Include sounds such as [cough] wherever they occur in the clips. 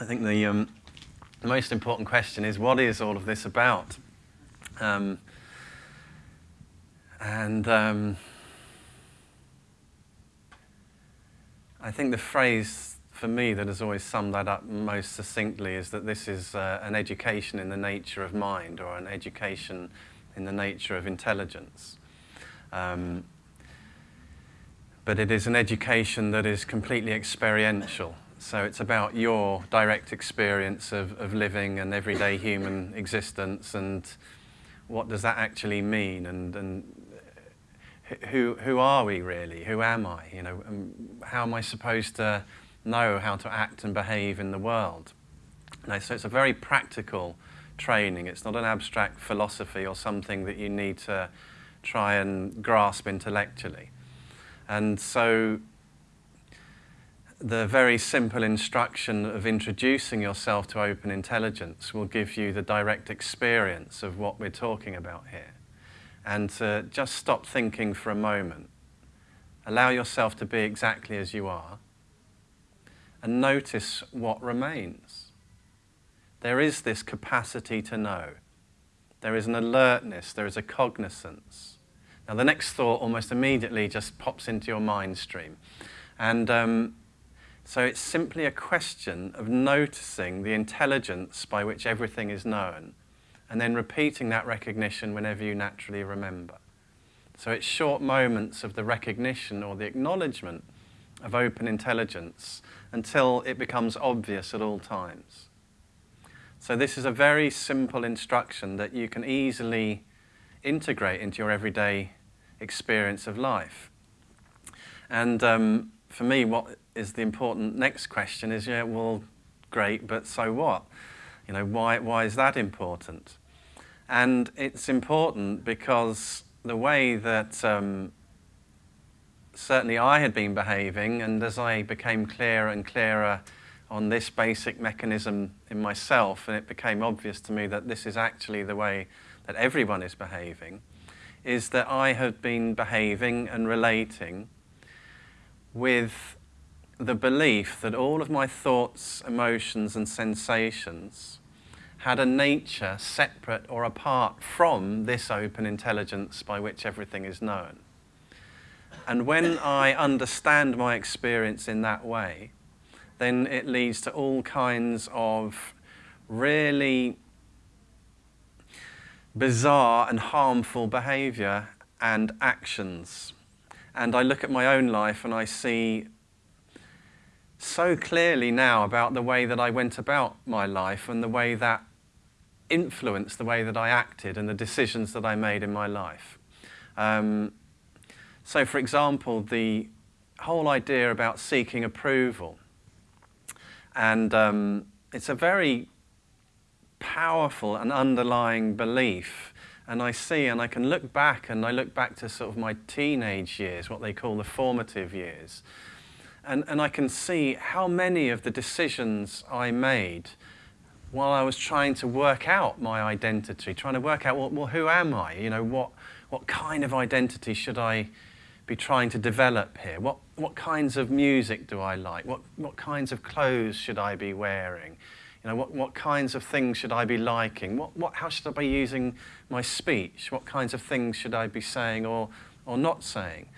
I think the um, most important question is what is all of this about? Um, and um, I think the phrase for me that has always summed that up most succinctly is that this is uh, an education in the nature of mind or an education in the nature of intelligence. Um, but it is an education that is completely experiential. So it's about your direct experience of, of living an everyday human existence and what does that actually mean and, and who, who are we really? Who am I? You know, um, how am I supposed to know how to act and behave in the world? so it's a very practical training. It's not an abstract philosophy or something that you need to try and grasp intellectually. And so the very simple instruction of introducing yourself to open intelligence will give you the direct experience of what we're talking about here and to just stop thinking for a moment. Allow yourself to be exactly as you are and notice what remains. There is this capacity to know. There is an alertness, there is a cognizance. Now, the next thought almost immediately just pops into your mind stream. And um, so it's simply a question of noticing the intelligence by which everything is known and then repeating that recognition whenever you naturally remember. So it's short moments of the recognition or the acknowledgement of open intelligence until it becomes obvious at all times. So this is a very simple instruction that you can easily integrate into your everyday experience of life. And um, for me, what is the important next question is, yeah, well, great, but so what? You know, why, why is that important? And it's important because the way that um, certainly I had been behaving, and as I became clearer and clearer on this basic mechanism in myself, and it became obvious to me that this is actually the way that everyone is behaving, is that I had been behaving and relating with the belief that all of my thoughts, emotions, and sensations had a nature separate or apart from this open intelligence by which everything is known. And when I understand my experience in that way, then it leads to all kinds of really bizarre and harmful behavior and actions. And I look at my own life and I see so clearly now about the way that I went about my life and the way that influenced the way that I acted and the decisions that I made in my life. Um, so, for example, the whole idea about seeking approval. And um, it's a very powerful and underlying belief. And I see, and I can look back, and I look back to sort of my teenage years, what they call the formative years. And, and I can see how many of the decisions I made while I was trying to work out my identity, trying to work out, well, well, who am I? You know, what, what kind of identity should I be trying to develop here? What, what kinds of music do I like? What, what kinds of clothes should I be wearing? You know, what, what kinds of things should I be liking? What, what, how should I be using my speech? What kinds of things should I be saying or, or not saying?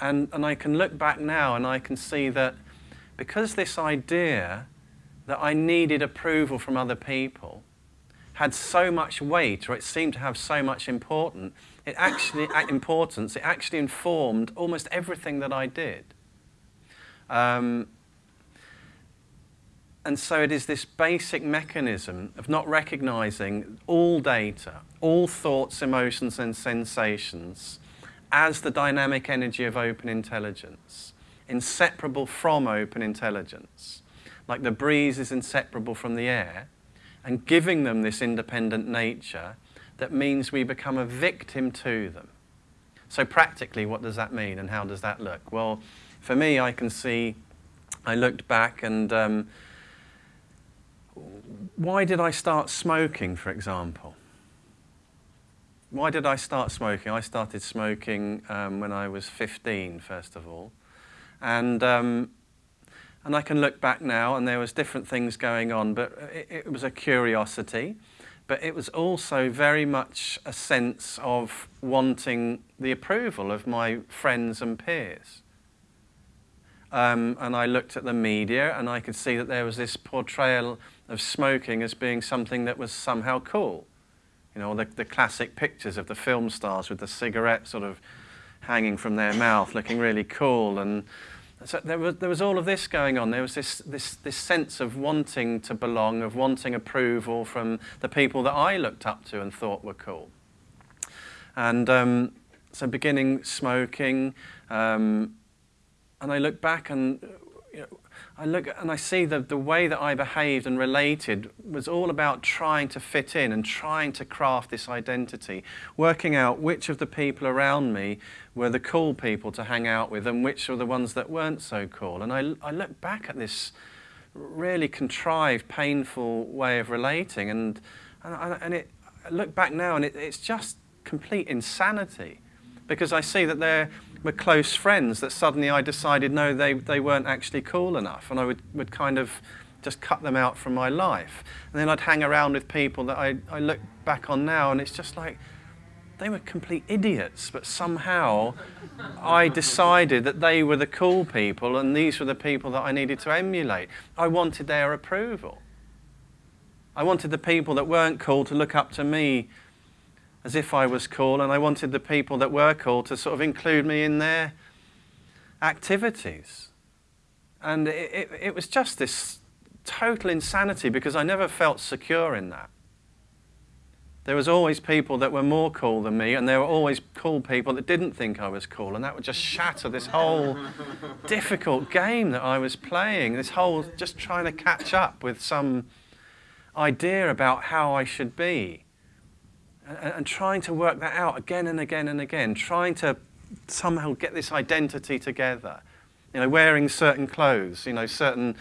And, and I can look back now and I can see that because this idea that I needed approval from other people had so much weight, or it seemed to have so much important, it actually, importance, it actually informed almost everything that I did. Um, and so it is this basic mechanism of not recognizing all data, all thoughts, emotions, and sensations as the dynamic energy of open intelligence, inseparable from open intelligence like the breeze is inseparable from the air, and giving them this independent nature that means we become a victim to them. So, practically, what does that mean and how does that look? Well, for me, I can see, I looked back and um, why did I start smoking, for example? Why did I start smoking? I started smoking um, when I was 15, first of all. And um, and I can look back now, and there was different things going on, but it, it was a curiosity. But it was also very much a sense of wanting the approval of my friends and peers. Um, and I looked at the media and I could see that there was this portrayal of smoking as being something that was somehow cool. You know, the, the classic pictures of the film stars with the cigarette sort of hanging from their mouth, looking really cool. And so there was, there was all of this going on. There was this, this, this sense of wanting to belong, of wanting approval from the people that I looked up to and thought were cool. And um, so beginning smoking, um, and I look back and you know, I look and I see that the way that I behaved and related was all about trying to fit in and trying to craft this identity, working out which of the people around me were the cool people to hang out with and which were the ones that weren't so cool. And I, I look back at this really contrived, painful way of relating and, and, and it, I look back now and it, it's just complete insanity because I see that there were close friends that suddenly I decided no, they, they weren't actually cool enough, and I would, would kind of just cut them out from my life. And then I'd hang around with people that I, I look back on now, and it's just like they were complete idiots, but somehow I decided that they were the cool people and these were the people that I needed to emulate. I wanted their approval. I wanted the people that weren't cool to look up to me as if I was cool, and I wanted the people that were cool to sort of include me in their activities. And it, it, it, was just this total insanity because I never felt secure in that. There was always people that were more cool than me, and there were always cool people that didn't think I was cool, and that would just shatter this whole [laughs] difficult game that I was playing, this whole just trying to catch up with some idea about how I should be and, and trying to work that out again and again and again, trying to somehow get this identity together. You know, wearing certain clothes, you know, certain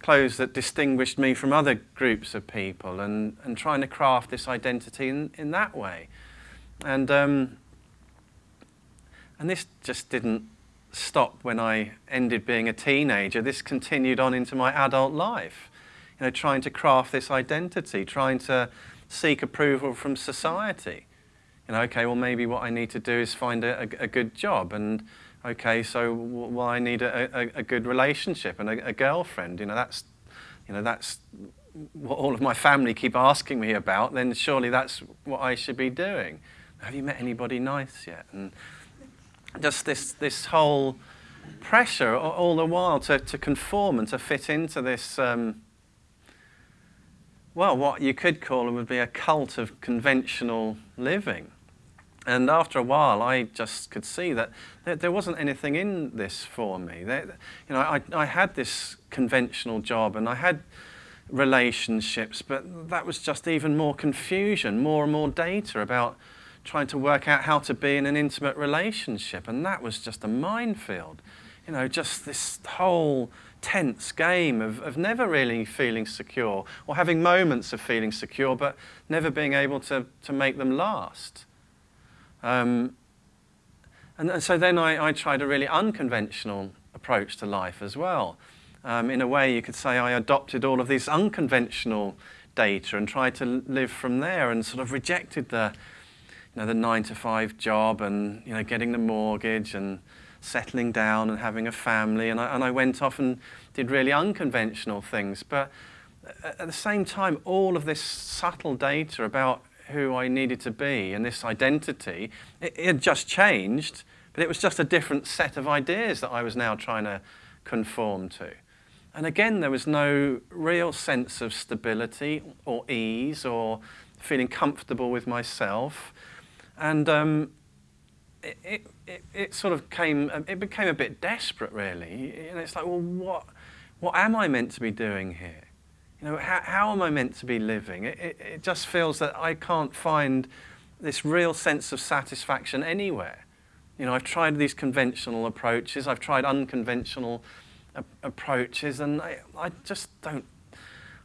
clothes that distinguished me from other groups of people and, and trying to craft this identity in, in that way. And, um, and this just didn't stop when I ended being a teenager. This continued on into my adult life. You know, trying to craft this identity, trying to seek approval from society. You know, okay, well, maybe what I need to do is find a, a, a good job, and okay, so well, I need a, a good relationship and a, girlfriend. You know, that's, you know, that's what all of my family keep asking me about. Then surely that's what I should be doing. Have you met anybody nice yet? And just this this whole pressure all the while to, to conform and to fit into this um, well, what you could call it would be a cult of conventional living. And after a while, I just could see that there, wasn't anything in this for me. You know, I, I had this conventional job and I had relationships, but that was just even more confusion, more and more data about trying to work out how to be in an intimate relationship. And that was just a minefield. You know, just this whole tense game of, of never really feeling secure or having moments of feeling secure but never being able to, to make them last. Um, and, and, so then I, I, tried a really unconventional approach to life as well. Um, in a way, you could say I adopted all of this unconventional data and tried to live from there and sort of rejected the, you know, the nine to five job and you know, getting the mortgage and settling down and having a family. And I, and I went off and did really unconventional things. But at the same time, all of this subtle data about who I needed to be and this identity, it, it just changed, but it was just a different set of ideas that I was now trying to conform to. And again, there was no real sense of stability or ease or feeling comfortable with myself. And um, it, it, it, sort of came, um, it became a bit desperate, really. Know, it's like, well, what, what am I meant to be doing here? You know, how, how am I meant to be living? It, it, it just feels that I can't find this real sense of satisfaction anywhere. You know, I've tried these conventional approaches, I've tried unconventional approaches, and I, I just don't,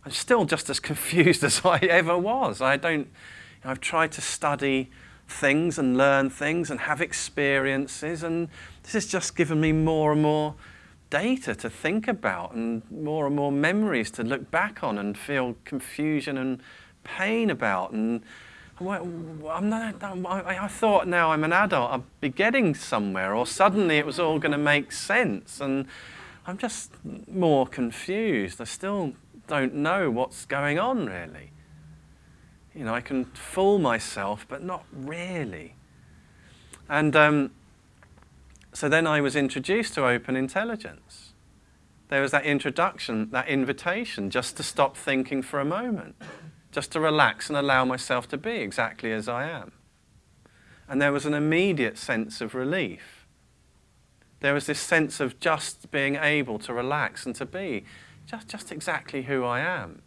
I'm still just as [laughs] confused as I ever was. I don't, you know, I've tried to study things and learn things and have experiences. And this has just given me more and more data to think about and more and more memories to look back on and feel confusion and pain about. And I'm not, I thought now I'm an adult, I'll be getting somewhere, or suddenly it was all going to make sense. And I'm just more confused. I still don't know what's going on, really. You know, I can fool myself, but not really. And um, so then I was introduced to open intelligence. There was that introduction, that invitation, just to stop thinking for a moment just to relax and allow myself to be exactly as I am. And there was an immediate sense of relief. There was this sense of just being able to relax and to be just, just exactly who I am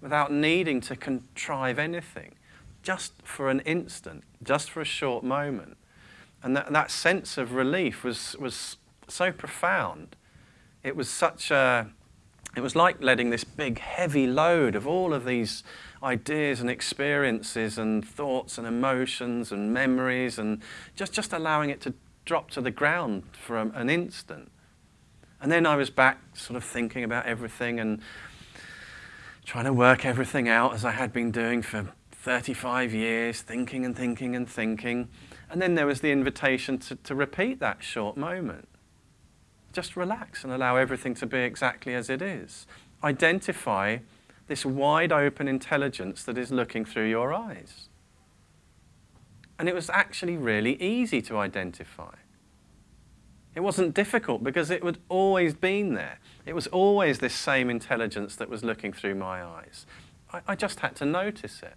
without needing to contrive anything, just for an instant, just for a short moment. And that, that sense of relief was, was so profound. It was such a, it was like letting this big heavy load of all of these ideas and experiences and thoughts and emotions and memories and just, just allowing it to drop to the ground for a, an instant. And then I was back sort of thinking about everything and trying to work everything out as I had been doing for 35 years, thinking and thinking and thinking. And then there was the invitation to, to repeat that short moment. Just relax and allow everything to be exactly as it is. Identify this wide open intelligence that is looking through your eyes. And it was actually really easy to identify. It wasn't difficult because it had always been there. It was always this same intelligence that was looking through my eyes. I, I just had to notice it.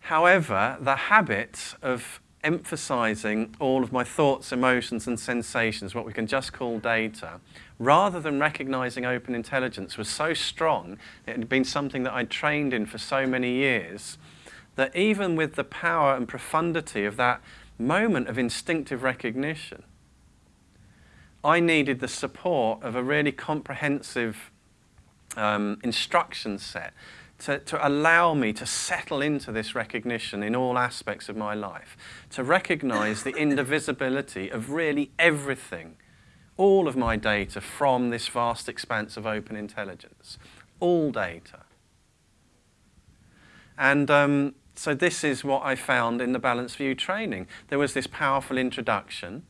However, the habit of emphasizing all of my thoughts, emotions, and sensations, what we can just call data, rather than recognizing open intelligence, was so strong, it had been something that I'd trained in for so many years, that even with the power and profundity of that moment of instinctive recognition, I needed the support of a really comprehensive um, instruction set to, to allow me to settle into this recognition in all aspects of my life, to recognize the indivisibility of really everything, all of my data from this vast expanse of open intelligence, all data. And um, so this is what I found in the Balanced View training. There was this powerful introduction,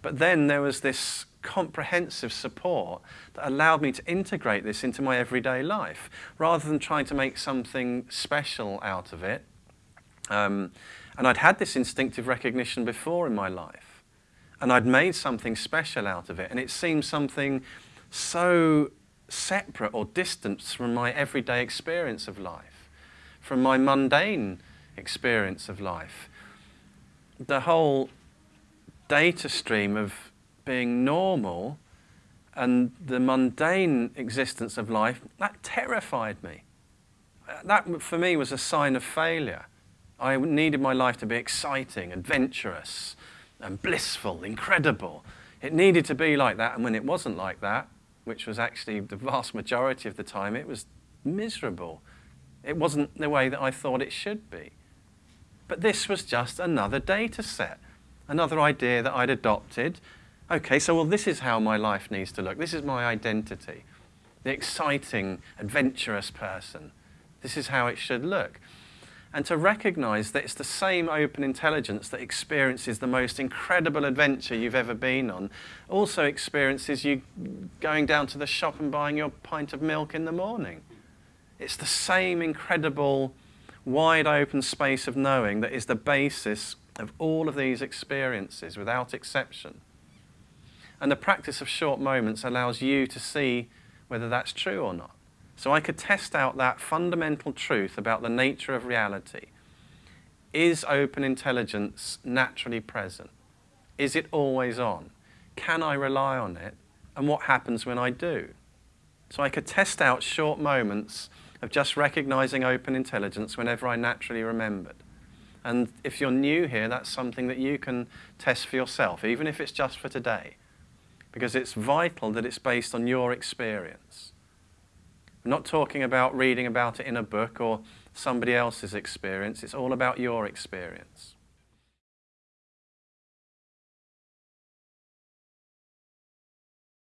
but then there was this comprehensive support that allowed me to integrate this into my everyday life rather than trying to make something special out of it. Um, and I'd had this instinctive recognition before in my life. And I'd made something special out of it. And it seemed something so separate or distant from my everyday experience of life, from my mundane experience of life. The whole data stream of being normal and the mundane existence of life, that terrified me. That, for me, was a sign of failure. I needed my life to be exciting, adventurous, and blissful, incredible. It needed to be like that, and when it wasn't like that, which was actually the vast majority of the time, it was miserable. It wasn't the way that I thought it should be. But this was just another data set, another idea that I'd adopted Okay, so well, this is how my life needs to look. This is my identity. The exciting, adventurous person. This is how it should look. And to recognize that it's the same open intelligence that experiences the most incredible adventure you've ever been on, also experiences you going down to the shop and buying your pint of milk in the morning. It's the same incredible, wide open space of knowing that is the basis of all of these experiences without exception. And the practice of short moments allows you to see whether that's true or not. So I could test out that fundamental truth about the nature of reality. Is open intelligence naturally present? Is it always on? Can I rely on it? And what happens when I do? So I could test out short moments of just recognizing open intelligence whenever I naturally remembered. And if you're new here, that's something that you can test for yourself, even if it's just for today because it's vital that it's based on your experience. We're not talking about reading about it in a book or somebody else's experience. It's all about your experience.